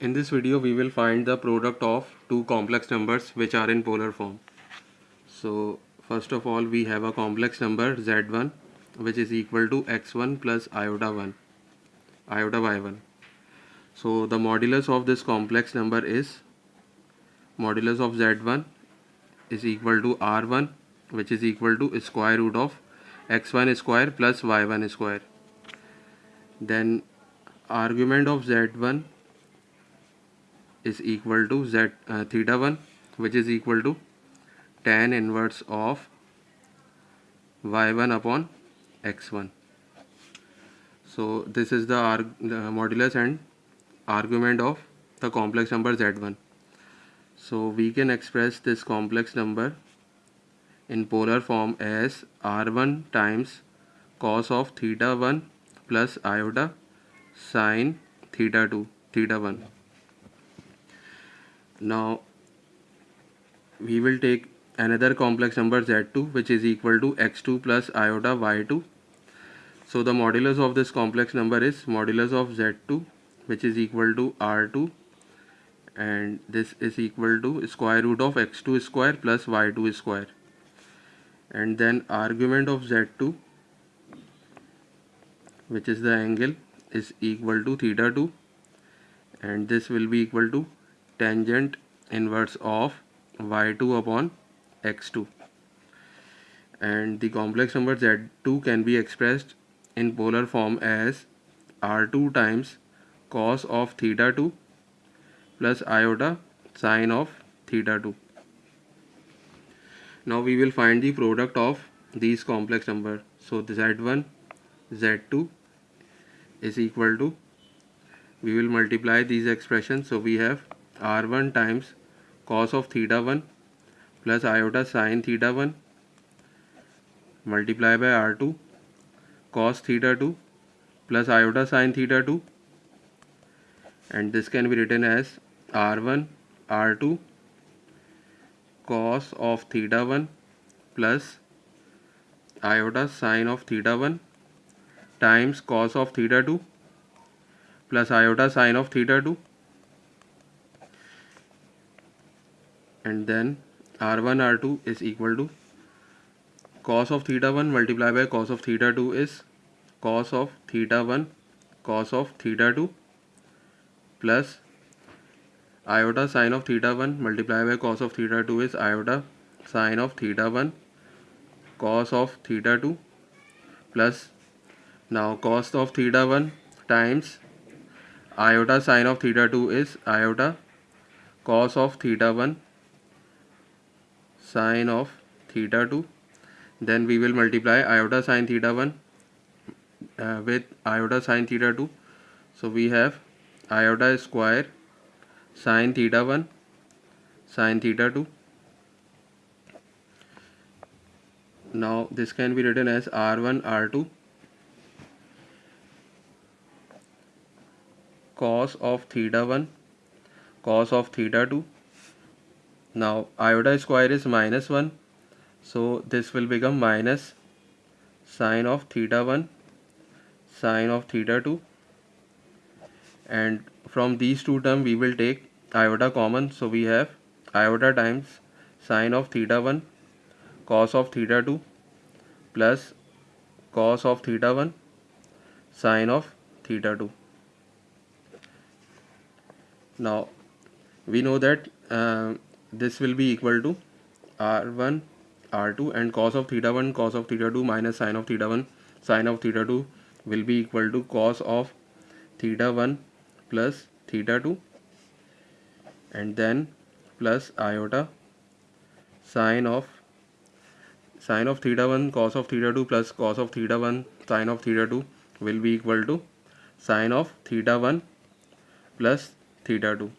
In this video we will find the product of two complex numbers which are in polar form. So first of all we have a complex number z1 which is equal to x1 plus iota 1 iota y1. So the modulus of this complex number is modulus of z1 is equal to r1 which is equal to square root of x1 square plus y1 square. Then argument of z1 is equal to z uh, theta 1 which is equal to tan inverse of y1 upon x1 so this is the, the modulus and argument of the complex number z1 so we can express this complex number in polar form as r1 times cos of theta 1 plus iota sine theta 2 theta 1 now we will take another complex number z2 which is equal to x2 plus iota y2 so the modulus of this complex number is modulus of z2 which is equal to r2 and this is equal to square root of x2 square plus y2 square. And then argument of z2 which is the angle is equal to theta 2 and this will be equal to tangent inverse of y2 upon x2 and the complex number z2 can be expressed in polar form as r2 times cos of theta 2 plus iota sine of theta 2 now we will find the product of these complex number. So the z1 z2 is equal to we will multiply these expressions. So we have r1 times cos of theta 1 plus iota sine theta 1 multiply by r2 cos theta 2 plus iota sine theta 2 and this can be written as r1 r2 cos of theta 1 plus iota sine of theta 1 times cos of theta 2 plus iota sine of theta 2 and then r1 r2 is equal to cos of theta 1 multiplied by cos of theta 2 is cos of theta 1 cos of theta 2 plus iota sine of theta 1 multiplied by cos of theta 2 is iota sine of theta 1 cos of theta 2 plus now cos of theta 1 times iota sine of theta 2 is iota cos of theta 1 sine of theta 2 then we will multiply iota sine theta 1 uh, with iota sine theta 2 so we have iota square sine theta 1 sine theta 2 now this can be written as r1 r2 cos of theta 1 cos of theta 2 now iota square is minus 1 so this will become minus sine of theta 1 sine of theta 2 and from these two terms we will take iota common. So we have iota times sine of theta 1 cos of theta 2 plus cos of theta 1 sine of theta 2 now we know that uh, this will be equal to r1 r2 and cos of theta 1 cos of theta 2 minus sine of theta 1 sine of theta 2 will be equal to cos of theta 1 plus theta 2 and then plus iota sine of sine of theta 1 cos of theta 2 plus cos of theta 1 sine of theta 2 will be equal to sine of theta 1 plus theta 2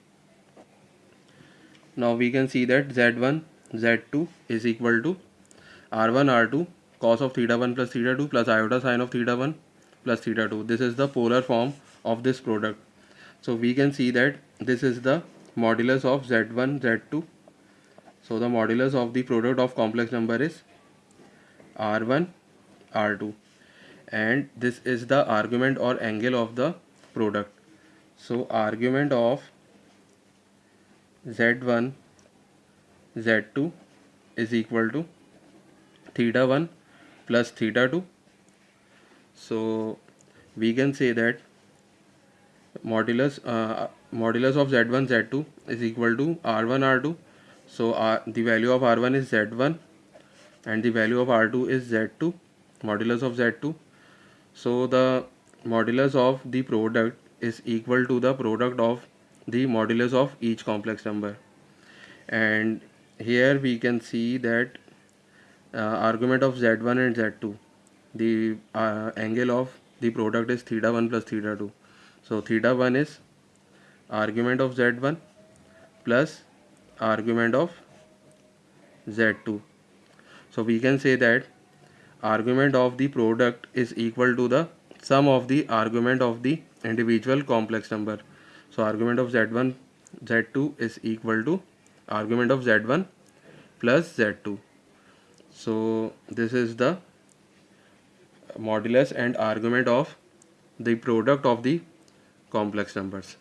now we can see that z1 z2 is equal to r1 r2 cos of theta 1 plus theta 2 plus iota sine of theta 1 plus theta 2 this is the polar form of this product. So we can see that this is the modulus of z1 z2 so the modulus of the product of complex number is r1 r2 and this is the argument or angle of the product. So argument of z1 z2 is equal to theta 1 plus theta 2 so we can say that modulus uh, modulus of z1 z2 is equal to r1 r2 so R, the value of r1 is z1 and the value of r2 is z2 modulus of z2 so the modulus of the product is equal to the product of the modulus of each complex number. And here we can see that uh, argument of z1 and z2 the uh, angle of the product is theta 1 plus theta 2 so theta 1 is argument of z1 plus argument of z2 so we can say that argument of the product is equal to the sum of the argument of the individual complex number so argument of z1 z2 is equal to argument of z1 plus z2 so this is the modulus and argument of the product of the complex numbers